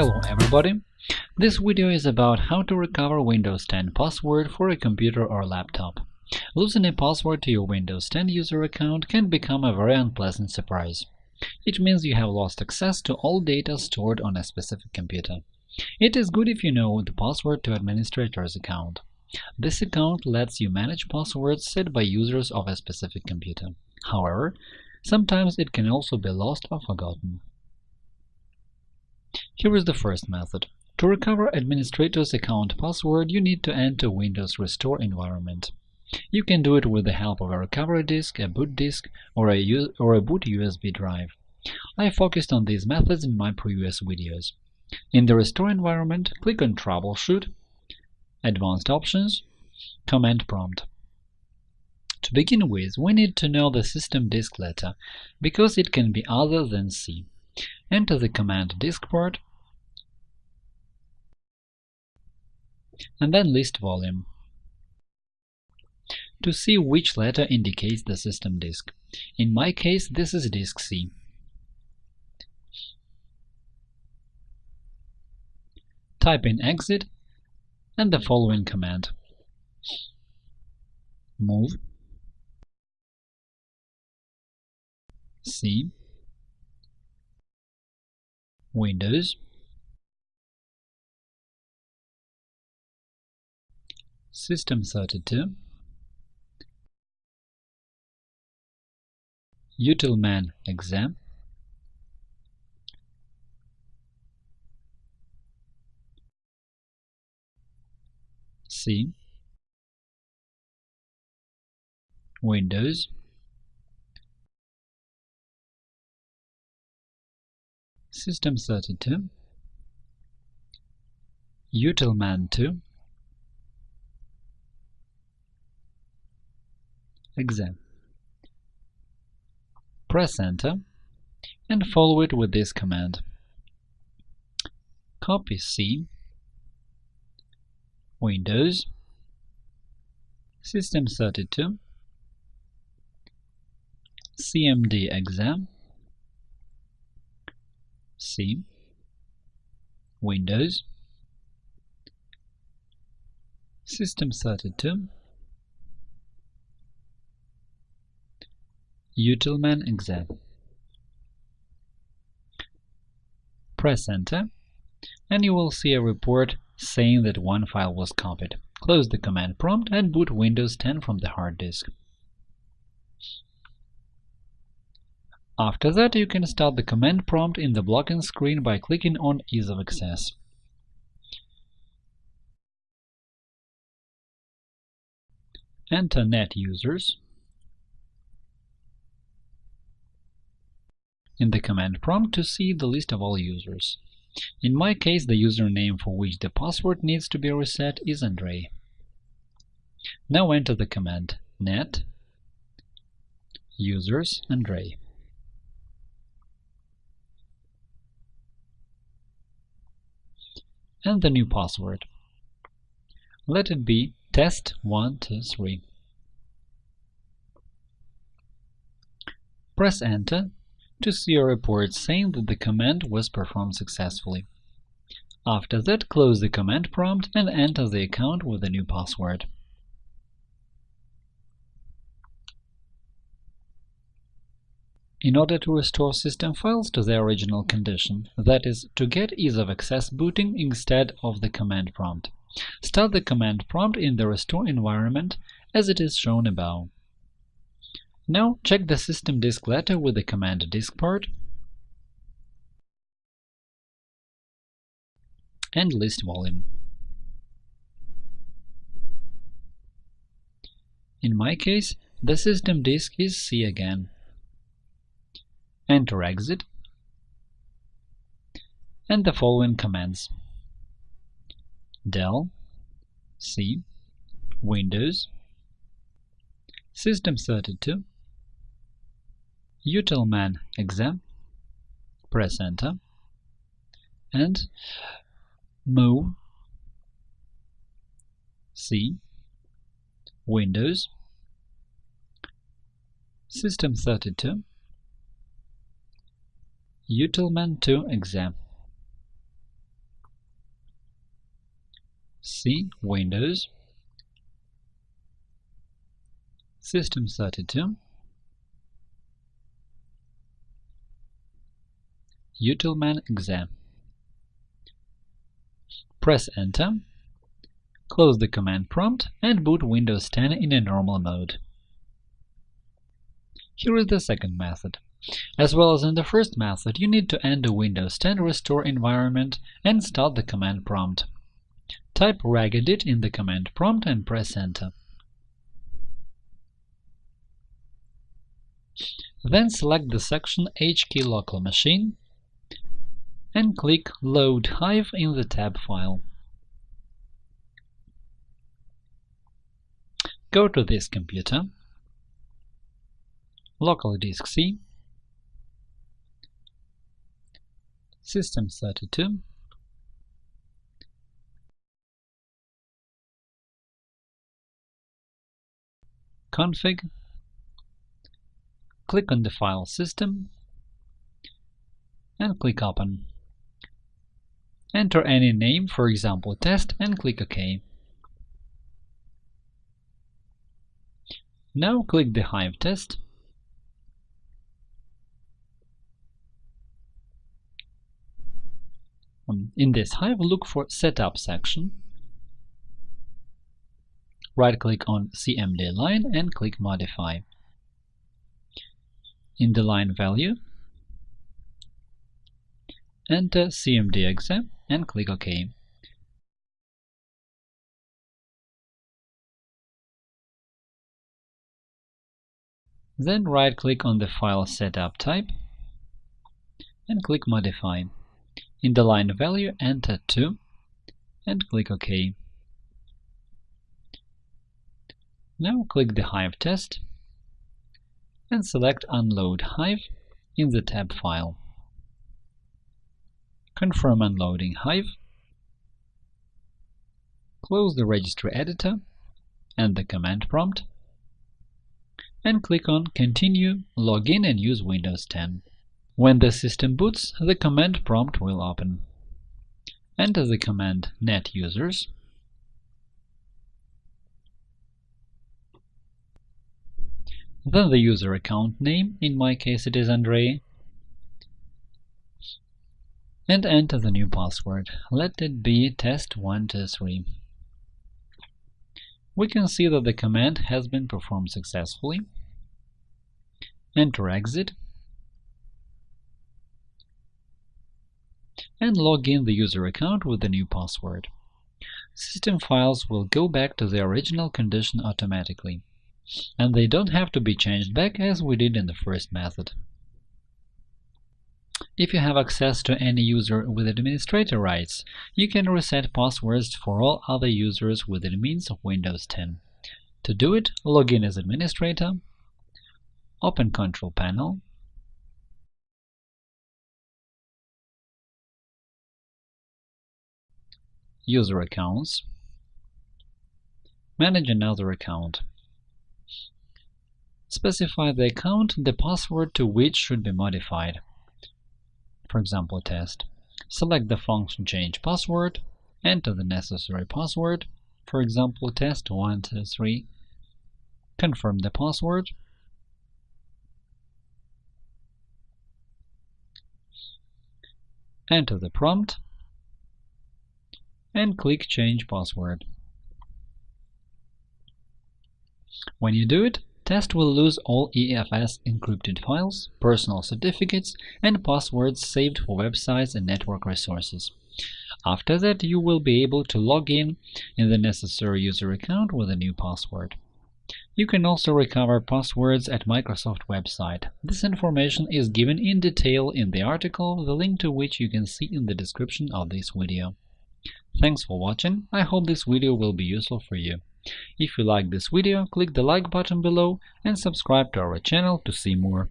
Hello everybody! This video is about how to recover Windows 10 password for a computer or laptop. Losing a password to your Windows 10 user account can become a very unpleasant surprise. It means you have lost access to all data stored on a specific computer. It is good if you know the password to administrator's account. This account lets you manage passwords set by users of a specific computer. However, sometimes it can also be lost or forgotten. Here is the first method. To recover administrator's account password, you need to enter Windows Restore environment. You can do it with the help of a recovery disk, a boot disk, or a, or a boot USB drive. I focused on these methods in my previous videos. In the Restore environment, click on Troubleshoot, Advanced Options, Command Prompt. To begin with, we need to know the system disk letter, because it can be other than C. Enter the command disk part and then list volume. To see which letter indicates the system disk. In my case, this is disk C. Type in exit and the following command. Move. C. Windows System32 Utilman exam. C Windows. System32 Utilman2 exam. Press Enter and follow it with this command. Copy C Windows System32 CMD exam C Windows System32 Utilman exam. Press Enter, and you will see a report saying that one file was copied. Close the command prompt and boot Windows 10 from the hard disk. After that, you can start the command prompt in the blocking screen by clicking on Ease of Access. Enter net users in the command prompt to see the list of all users. In my case, the username for which the password needs to be reset is Andrei. Now enter the command net users Andrei. And the new password. Let it be test123. Press Enter to see a report saying that the command was performed successfully. After that, close the command prompt and enter the account with the new password. In order to restore system files to their original condition, that is, to get ease of access booting instead of the command prompt, start the command prompt in the restore environment as it is shown above. Now check the system disk letter with the command disk part and list volume. In my case, the system disk is C again. Enter exit and the following commands del C Windows System32 utilman exam, press enter, and move C Windows System32 Utilman 2 exam C. Windows System32 Utilman exam. Press Enter, close the command prompt and boot Windows 10 in a normal mode. Here is the second method. As well as in the first method, you need to end the Windows 10 restore environment and start the command prompt. Type regedit in the command prompt and press Enter. Then select the section HKey local machine and click Load Hive in the tab file. Go to this computer, local disk C, System32, config, click on the file system, and click Open. Enter any name, for example test, and click OK. Now click the Hive test um, In this Hive, look for Setup section. Right-click on CMD line and click Modify. In the line value, enter CMD and click OK. Then right-click on the file setup type and click Modify. In the line value, enter 2 and click OK. Now click the Hive test and select Unload Hive in the tab file. Confirm unloading Hive. Close the registry editor and the command prompt and click on Continue, Login and use Windows 10. When the system boots, the command prompt will open. Enter the command net users then the user account name, in my case it is Andrei, and enter the new password. Let it be test123. We can see that the command has been performed successfully. Enter exit and log in the user account with the new password. System files will go back to the original condition automatically, and they don't have to be changed back as we did in the first method. If you have access to any user with administrator rights, you can reset passwords for all other users with admins of Windows 10. To do it, log in as administrator, open Control Panel, User Accounts, Manage another account. Specify the account the password to which should be modified for example test. Select the function change password, enter the necessary password, for example test123, confirm the password, enter the prompt, and click Change password. When you do it, Test will lose all EFS encrypted files, personal certificates, and passwords saved for websites and network resources. After that, you will be able to log in in the necessary user account with a new password. You can also recover passwords at Microsoft website. This information is given in detail in the article, the link to which you can see in the description of this video. Thanks for watching, I hope this video will be useful for you. If you like this video, click the like button below and subscribe to our channel to see more.